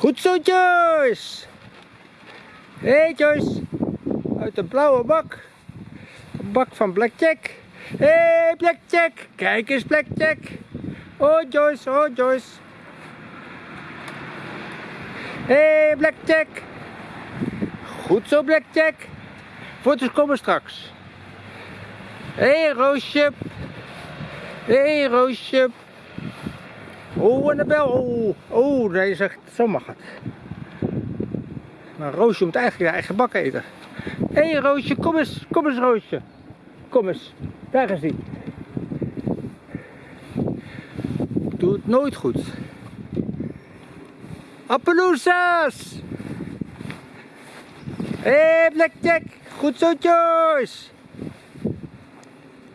Goed zo, Joyce. Hey, Joyce. Uit de blauwe bak. Bak van Blackjack. Hé, hey, Blackjack. Kijk eens, Blackjack. Oh, Joyce. Oh, Joyce. Hé, hey, Blackjack. Goed zo, Blackjack. Foto's komen straks. Hé, hey, Roosje. Hé, hey, Roosje. Oh, en de bel. Oh, oh nee, zegt, zo mag het. Maar Roosje moet eigenlijk haar eigen bak eten. Hé hey, Roosje, kom eens, kom eens Roosje. Kom eens, daar is hij. Doe het nooit goed. Appaloosas! Hé hey, Blackjack, goed zo Joyce!